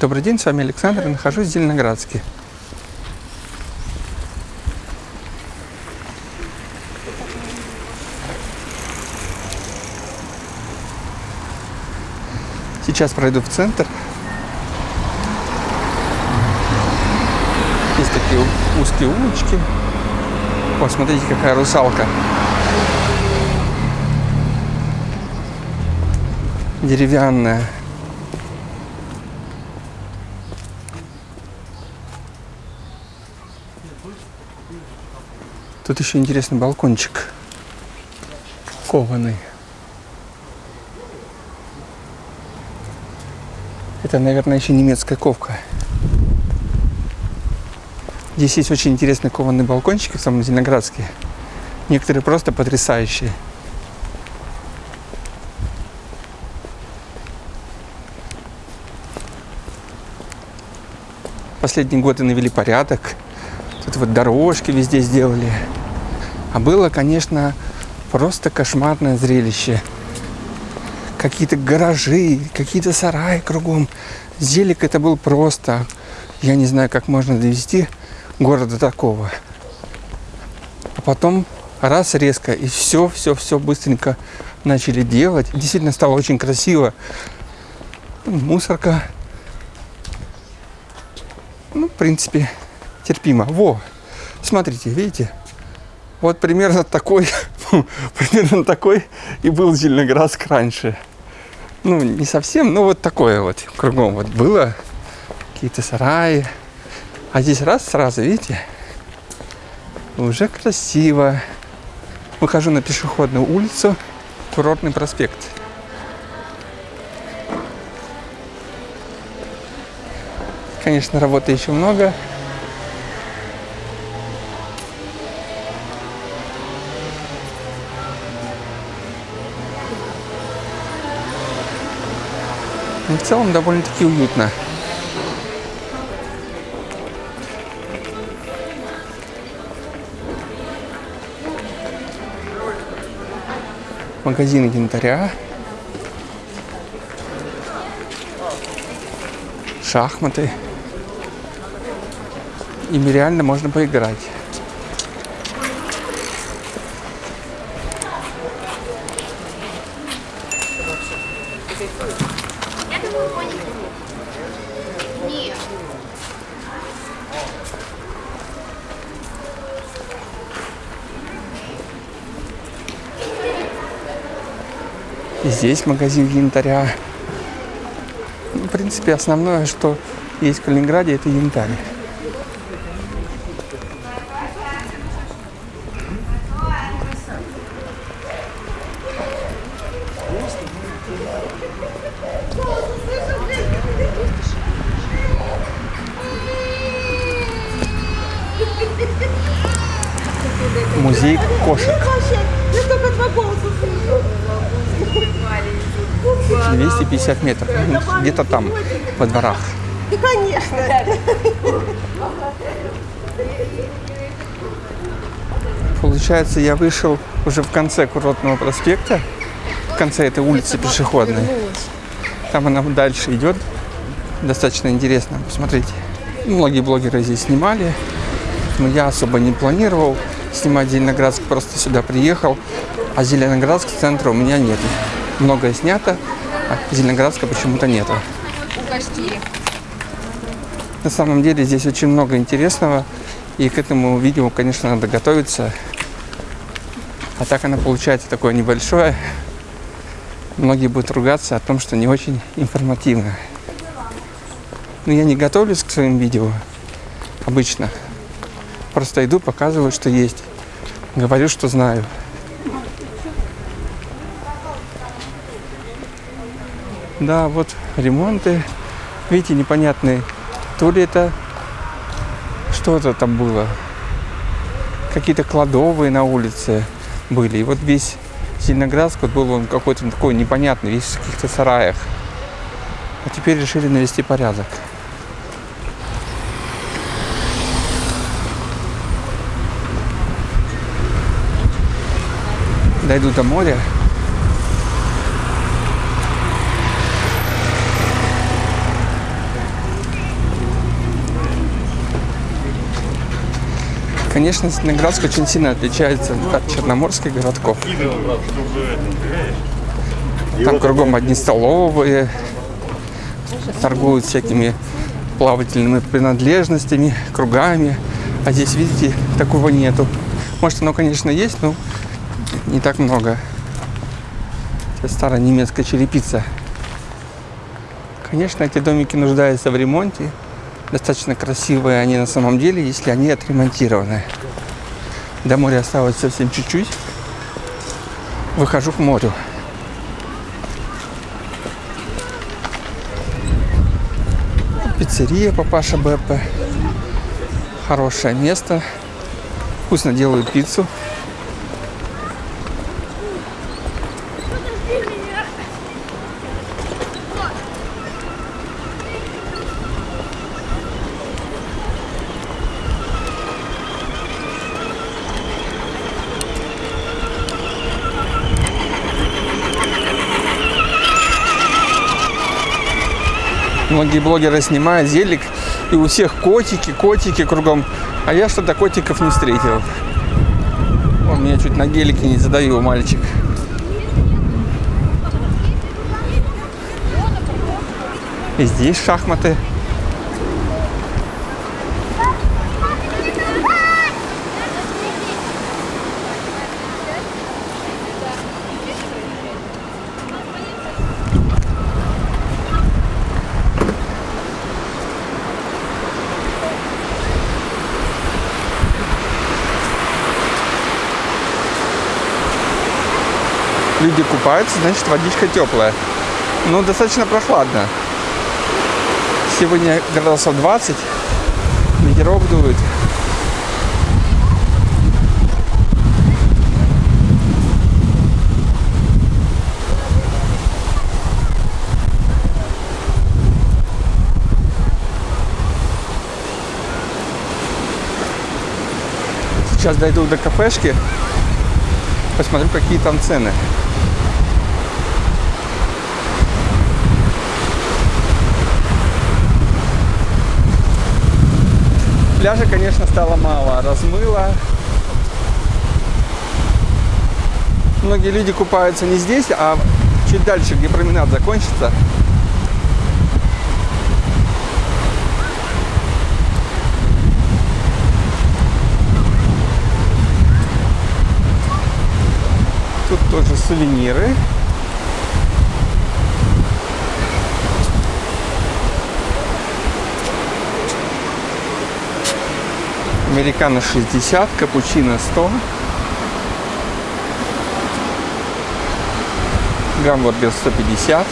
Добрый день, с вами Александр, нахожусь в Зеленоградске. Сейчас пройду в центр. Есть такие узкие улочки. О, смотрите, какая русалка. Деревянная. Тут еще интересный балкончик. Кованый. Это, наверное, еще немецкая ковка. Здесь есть очень интересные кованые балкончики в самом Зеленоградске. Некоторые просто потрясающие. Последние годы навели порядок. Тут вот дорожки везде сделали. А было, конечно, просто кошмарное зрелище. Какие-то гаражи, какие-то сараи кругом. Зелик это был просто. Я не знаю, как можно довести города такого. А потом раз резко, и все, все, все быстренько начали делать. Действительно стало очень красиво. Мусорка. Ну, в принципе, терпимо. Во, смотрите, видите? Вот примерно такой, примерно такой и был Зеленоградск раньше. Ну, не совсем, но вот такое вот кругом вот было. Какие-то сараи, а здесь раз сразу, видите, уже красиво. Выхожу на пешеходную улицу, курортный проспект. Конечно, работы еще много. Но в целом довольно-таки уютно. магазин янтаря, шахматы. Ими реально можно поиграть. Здесь магазин янтаря. Ну, в принципе, основное, что есть в Калининграде, это янтарь. Музей кошек. 250 метров, ну, где-то там, во дворах. Конечно. Получается, я вышел уже в конце курортного проспекта, в конце этой улицы пешеходной. Там она дальше идет. Достаточно интересно, посмотрите. Многие блогеры здесь снимали, но я особо не планировал снимать Зеленоградск, просто сюда приехал. А Зеленоградск центра у меня нет. Многое снято, а Зеленоградска почему-то нету. На самом деле здесь очень много интересного. И к этому видео, конечно, надо готовиться. А так оно получается такое небольшое. Многие будут ругаться о том, что не очень информативно. Но я не готовлюсь к своим видео обычно. Просто иду, показываю, что есть. Говорю, что знаю. Да, вот ремонты. Видите, непонятные. То ли это что-то там было. Какие-то кладовые на улице были. И вот весь Зеленоградск вот был он какой-то такой непонятный, весь в каких-то сараях. А теперь решили навести порядок. дойду до моря. Конечно, Снеградск очень сильно отличается от черноморских городков. Там кругом одни столовые, торгуют всякими плавательными принадлежностями, кругами. А здесь, видите, такого нету. Может, оно, конечно, есть, но не так много. Это старая немецкая черепица. Конечно, эти домики нуждаются в ремонте. Достаточно красивые они на самом деле, если они отремонтированы. До моря осталось совсем чуть-чуть. Выхожу к морю. Пиццерия Папаша Беппе. Хорошее место. Вкусно делают пиццу. Многие блогеры снимают зелик, и у всех котики, котики кругом. А я что-то котиков не встретил. Он меня чуть на гелике не задавил, мальчик. И здесь шахматы. Люди купаются, значит водичка теплая. Но достаточно прохладно. Сегодня градусов 20, ветерок дует. Сейчас дойду до кафешки, посмотрю, какие там цены. Пляжа, конечно, стало мало. Размыло. Многие люди купаются не здесь, а чуть дальше, где променад закончится. Тут тоже сувениры. Американо 60, капучино 100. Гамбургер 150.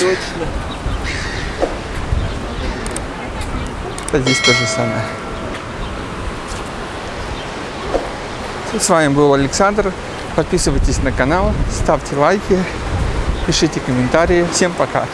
Точно. Здесь то же самое. С вами был Александр. Подписывайтесь на канал, ставьте лайки, пишите комментарии. Всем пока!